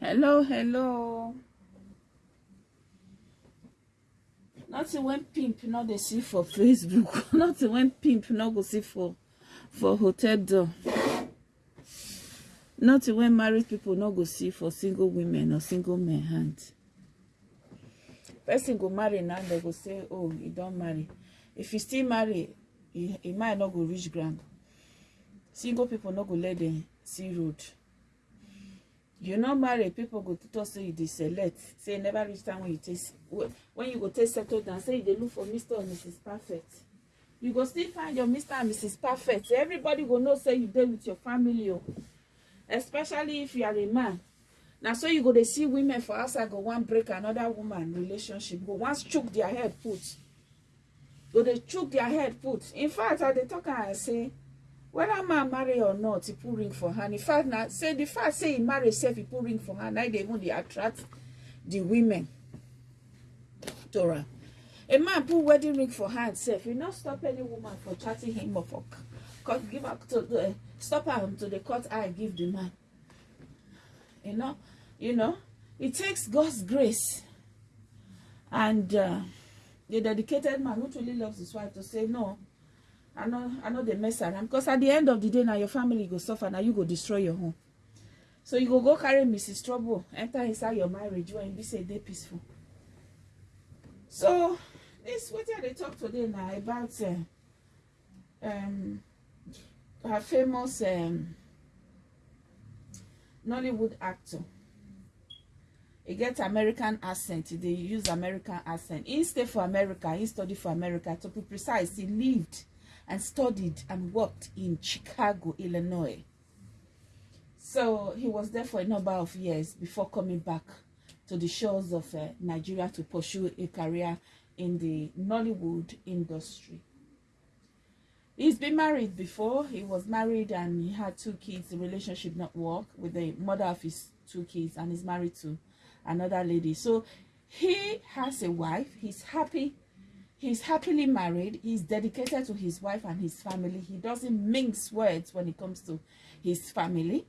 hello hello. Nothing when pimp no dey see for facebook. Nothing when pimp no go see for for hotel door. Nothing when married people no go see for single women or single men hand. Person go marry now dem go say oh you don marry. If you still marry e e mind no go reach ground. Single people no go let dem see road you no marry people go talk say you dey select. Say you never reach time when you take when you go take settle down say you dey look for mr or mrs perfect. You go still find your mr and mrs perfect. Everybody go know say you dey with your family o especially if you are a man. Na so you go dey see women for outside go wan break another woman relationship go wan chook their head put. Go dey chook their head put. In fact i dey talk am say whether man marry or not he put ring for hand. In fact na say the fact say he marry sef he put ring for hand na dey even dey attract the women. To am a man put wedding ring for hand sef e no stop any woman for chatting him or for cut give am to uh, stop am to dey cut eye give the man. You know you know it takes God's grace and uh, the dedicated man who truly loves his wife to say no i no i no dey mess around. Because at the end of the day na your family go suffer na you go destroy your home. So you go go carry mrs trouble enter inside your marriage when e be say dey peaceful. So this wetin i dey talk today na about uh, um, her famous um, nollywood actor. E get american accent e dey use american accent. E stay for america e study for america to be precise he lived and studied and worked in chicago illinois so he was there for a number of years before coming back to the shores of uh, nigeria to pursue a career in the nollywood industry He's been married before. He was married and he had two kids. The relationship not work with the mother of his two kids and he's married to another lady. So he has a wife. He's happy. He's happily married. He's dedicated to his wife and his family. He doesn't mince words when it comes to his family.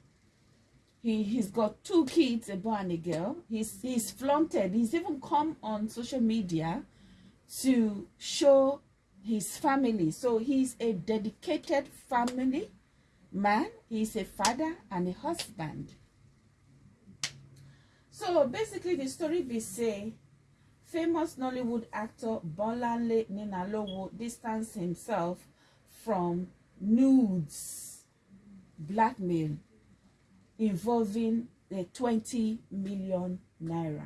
He, he's got two kids, a boy and a girl. He's, he's flaunted. He's even come on social media to show his family. So he's a dedicated family man. He's a father and a husband. So basically the story we say famous Nollywood actor Bolanle Ninalowo distanced himself from nudes blackmail involving the 20 million naira.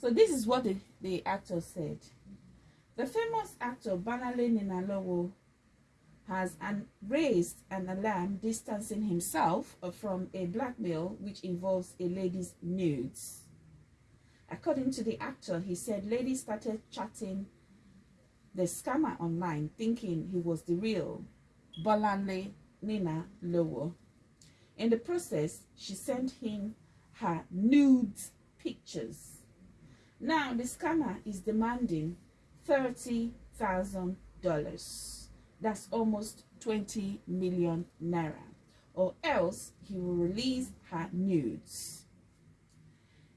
So this is what the, the actor said. The famous actor Bolanle Ninalowo has an, raised an alarm distancing himself from a blackmail which involves a lady's nudes. According to the actor, he said lady started chatting the scammer online thinking he was the real Bolanle Nina Lowo. In the process, she sent him her nude pictures. Now, the scammer is demanding $30,000. That's almost 20 million naira. Or else he will release her nudes.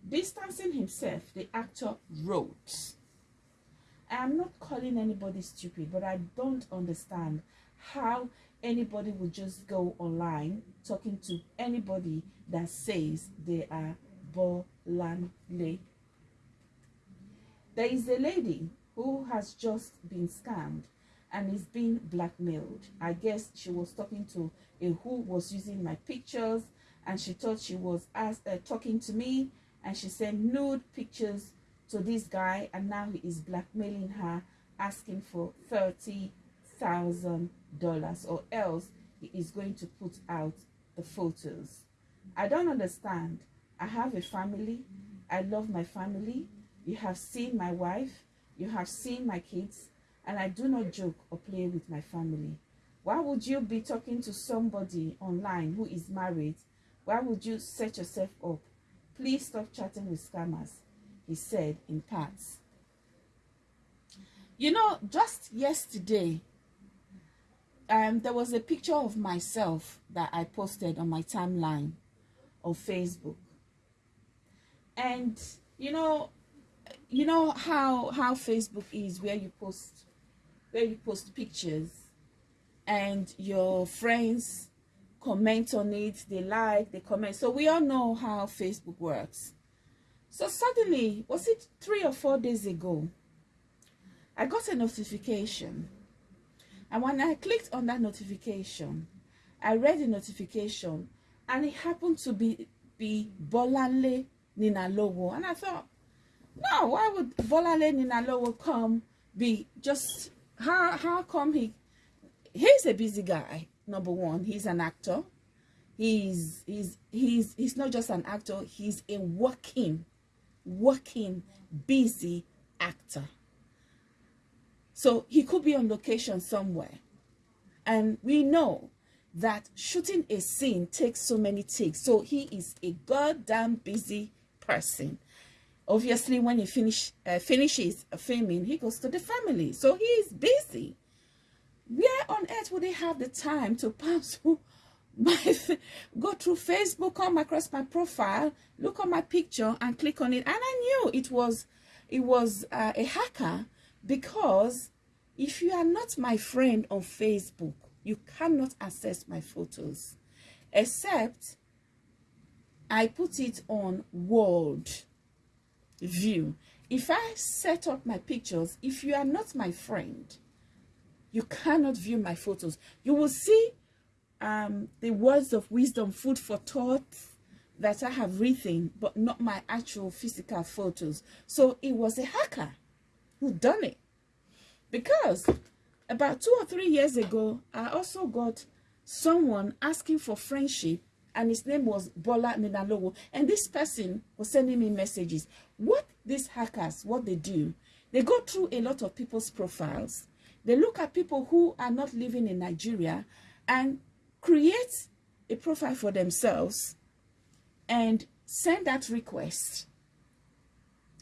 Distancing himself, the actor wrote, I am not calling anybody stupid, but I don't understand how anybody would just go online talking to anybody that says they are Bolanle. There is a lady who has just been scammed and is being blackmailed. I guess she was talking to a who was using my pictures and she thought she was as, uh, talking to me and she sent nude pictures to this guy and now he is blackmailing her asking for $30,000 or else he is going to put out the photos. I don't understand. I have a family. I love my family. You have seen my wife. You have seen my kids. And I do not joke or play with my family. Why would you be talking to somebody online who is married? Why would you set yourself up? Please stop chatting with scammers, he said in parts. You know, just yesterday, um, there was a picture of myself that I posted on my timeline of Facebook. and you know you know how how facebook is where you post where you post pictures and your friends comment on it they like they comment. So we all know how facebook works. So suddenly was it three or four days ago i got a notification. And when i clicked on that notification i read the notification and it happened to be be bolanle ninalowo. And i thought no, why would Bolanle Ninalowo come be just how how come he he's a busy guy, number one. He's an actor. He's he's he's he's not just an actor, he's a working, working, busy actor. So he could be on location somewhere. And we know that shooting a scene takes so many takes. So he is a goddamn busy person obviously when he finish uh, finishes filming he goes to the family so he is busy earth would he have the time to pass my go through facebook come across my profile look on my picture and click on it and i knew it was it was uh, a hacker because if you are not my friend on facebook you cannot access my photos except i put it on world view. If I set up my pictures, if you are not my friend, you cannot view my photos. You will see um, the words of wisdom, food for thought that I have written, but not my actual physical photos. So it was a hacker who done it. Because about two or three years ago, I also got someone asking for friendship and his name was Bola Ninalowo. And this person was sending me messages. What these hackers, what they do, they go through a lot of people's profiles. They look at people who are not living in Nigeria and create a profile for themselves and send that request.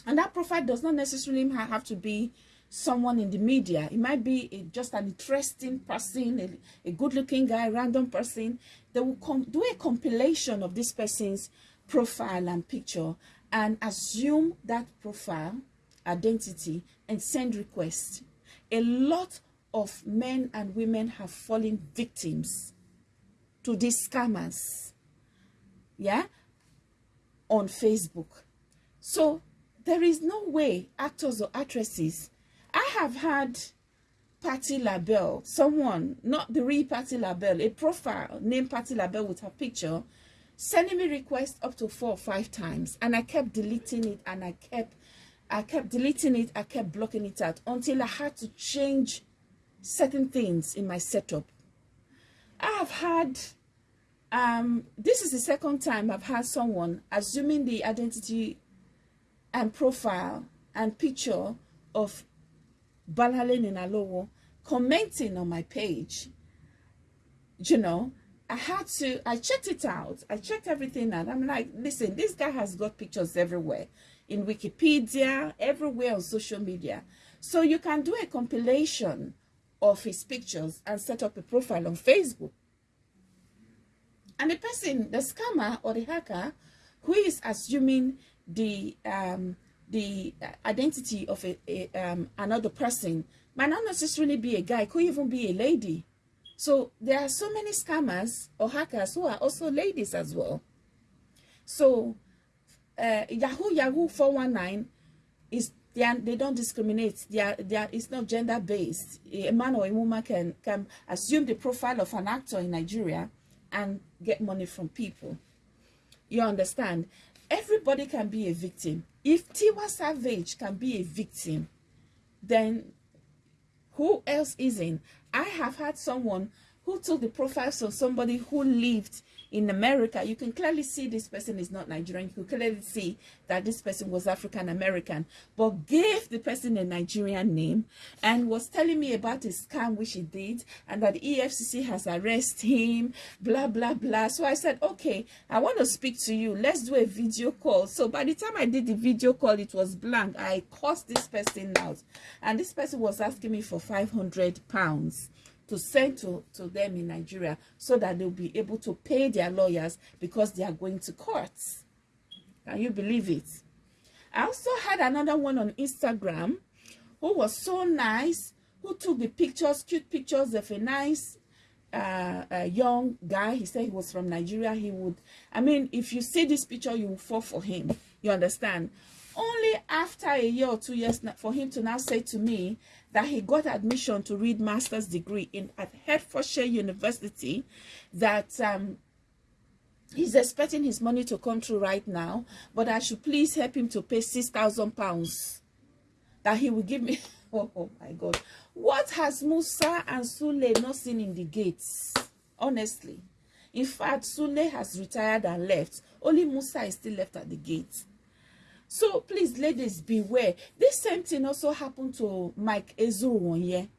And that profile does not necessarily have to be someone in the media. It might be a, just an interesting person, a, a good-looking guy, random person. They will do a compilation of this person's profile and picture and assume that profile, identity, and send request. A lot of men and women have fallen victims to these scammers. Yeah? On Facebook. So there is no way actors or actresses I have had Patti LaBelle, someone, not the real Patti LaBelle, a profile named Patti LaBelle with her picture, sending me requests up to four or five times. And I kept deleting it and I kept, I kept deleting it, I kept blocking it out until I had to change certain things in my setup. I have had, um, this is the second time I've had someone assuming the identity and profile and picture of Bolanle Ninalowo commenting on my page, you know, I had to, I checked it out. I checked everything out. I'm like, listen, this guy has got pictures everywhere. In Wikipedia, everywhere on social media. So you can do a compilation of his pictures and set up a profile on Facebook. And the person, the scammer or the hacker, who is assuming the um, the identity of a, a um, another person might not necessarily be a guy, could even be a lady. So there are so many scammers or hackers who are also ladies as well. So uh, Yahoo Yahoo 419 is they, are, they don't discriminate. They are, they are, it's not gender based. A man or a woman can can assume the profile of an actor in Nigeria and get money from people. You understand? Everybody can be a victim. If Tiwa Savage can be a victim, then who else isn't? I have had someone who took the profiles of somebody who lived in America, you can clearly see this person is not Nigerian. You can clearly see that this person was African American, but gave the person a Nigerian name and was telling me about a scam which he did and that the EFCC has arrested him, blah, blah, blah. So I said, okay, I want to speak to you. Let's do a video call. So by the time I did the video call, it was blank. I cursed this person out. And this person was asking me for 500 pounds to send to, to them in Nigeria so that they'll be able to pay their lawyers because they are going to courts. Can you believe it? I also had another one on Instagram who was so nice, who took the pictures, cute pictures of a nice uh, a young guy. He said he was from Nigeria. He would, I mean, if you see this picture, you will fall for him. You understand? Only after a year or two years for him to now say to me that he got admission to read master's degree in at Hertfordshire University, that um, he's expecting his money to come through right now, but I should please help him to pay six thousand pounds that he will give me. oh, oh my God. What has Musa and Sule not seen in the gates? Honestly. In fact, Sule has retired and left. Only Musa is still left at the gate. So please, ladies, beware. This same thing also happened to Mike Ezuruonye.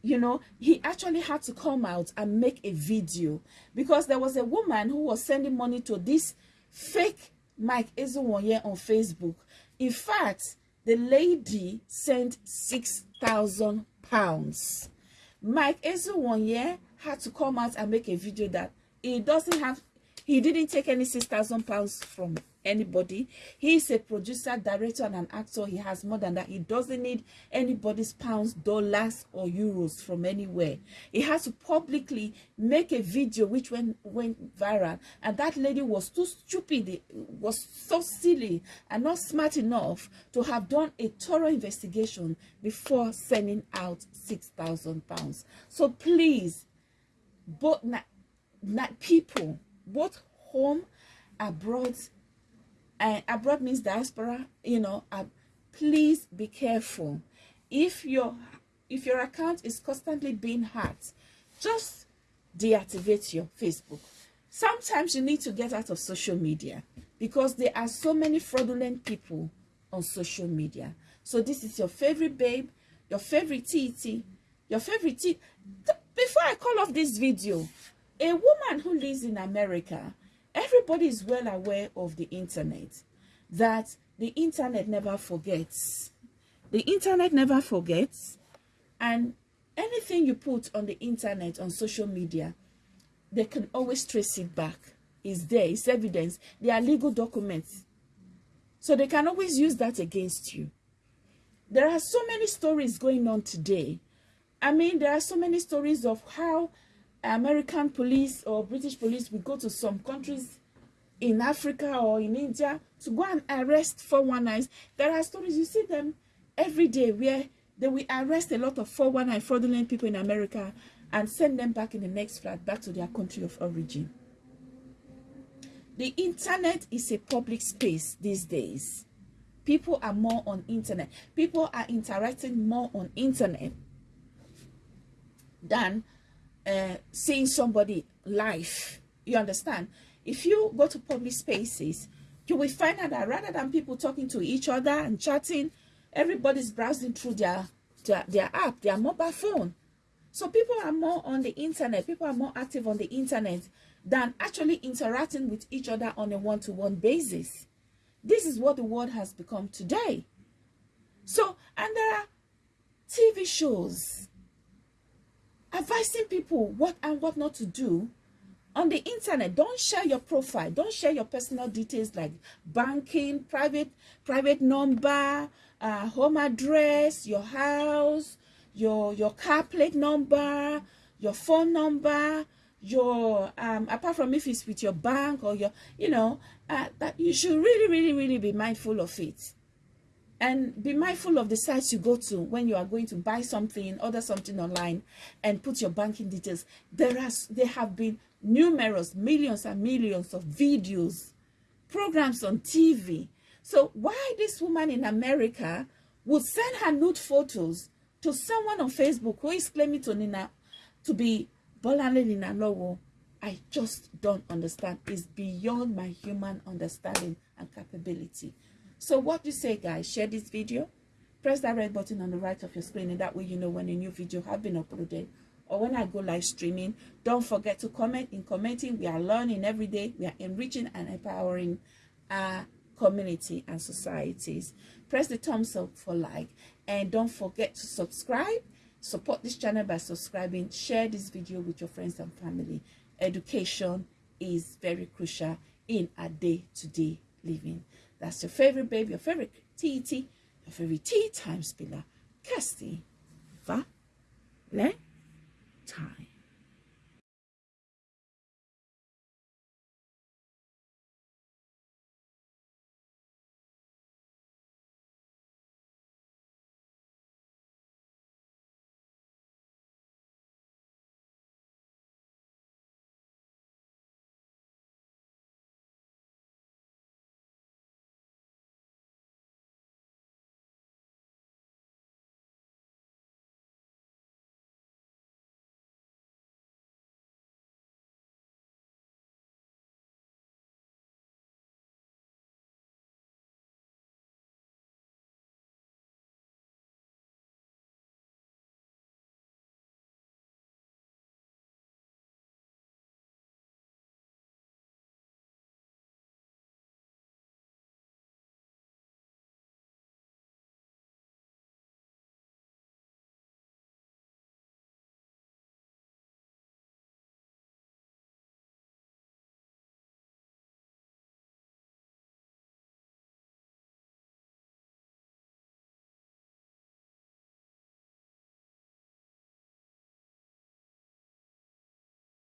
You know, he actually had to come out and make a video because there was a woman who was sending money to this fake Mike Ezuruonye on Facebook. In fact, the lady sent six thousand pounds. Mike Ezuruonye had to come out and make a video that he doesn't have he didn't take any six thousand pounds from anybody. He is a producer, director, and an actor. He has more than that. He doesn't need anybody's pounds, dollars, or euros from anywhere. He has to publicly make a video which went, went viral. And that lady was too stupid, was so silly, and not smart enough to have done a thorough investigation before sending out 6,000 pounds. So please, both not, people, both home, abroad, and abroad means diaspora you know uh, please be careful. If your if your account is constantly being hacked just deactivate your facebook. Sometimes you need to get out of social media because there are so many fraudulent people on social media. So this is your favorite babe your favorite tt your favorite t. Before i call off this video a woman who lives in america everybody is well aware of the internet that the internet never forgets. The internet never forgets and anything you put on the internet on social media they can always trace it back. It's there it's evidence. They are legal documents. So they can always use that against you. There are so many stories going on today. I mean there are so many stories of how American police or British police will go to some countries in Africa or in India to go and arrest 419s. There are stories, you see them every day where they will arrest a lot of 419 fraudulent people in America and send them back in the next flight back to their country of origin. The internet is a public space these days. People are more on internet. People are interacting more on internet than uh, seeing somebody live. You understand? If you go to public spaces, you will find out that rather than people talking to each other and chatting, everybody's browsing through their, their, their app, their mobile phone. So people are more on the internet. People are more active on the internet than actually interacting with each other on a one-to-one -one basis. This is what the world has become today. So, and there are TV shows advising people what and what not to do on the internet. Don't share your profile. Don't share your personal details like banking private private number uh, home address your house your your car plate number your phone number your um apart from if it's with your bank or your you know uh, that you should really really really be mindful of it and be mindful of the sites you go to when you are going to buy something order something online and put your banking details there has there have been numerous millions and millions of videos programs on tv so why this woman in america would send her nude photos to someone on facebook who is claiming to nina to be Bolanle Ninalowo, I just don't understand. It's beyond my human understanding and capability. So what do you say, guys? Share this video. Press that red button on the right of your screen, and that way you know when a new video have been uploaded or when I go live streaming. Don't forget to comment. In commenting, we are learning every day. We are enriching and empowering our community and societies. Press the thumbs up for like, and don't forget to subscribe. Support this channel by subscribing. Share this video with your friends and family. Education is very crucial in our day-to-day -day living. That's your favorite babe, your favorite TT, your favorite tea time spiller, Kirsty Valentine.